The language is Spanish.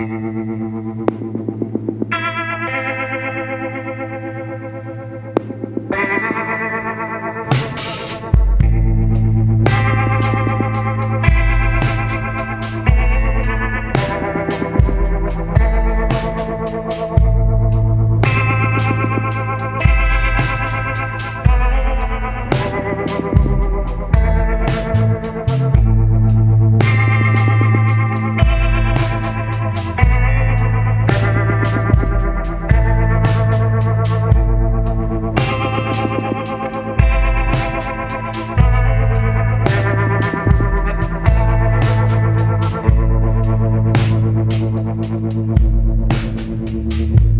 Gracias. Thank you.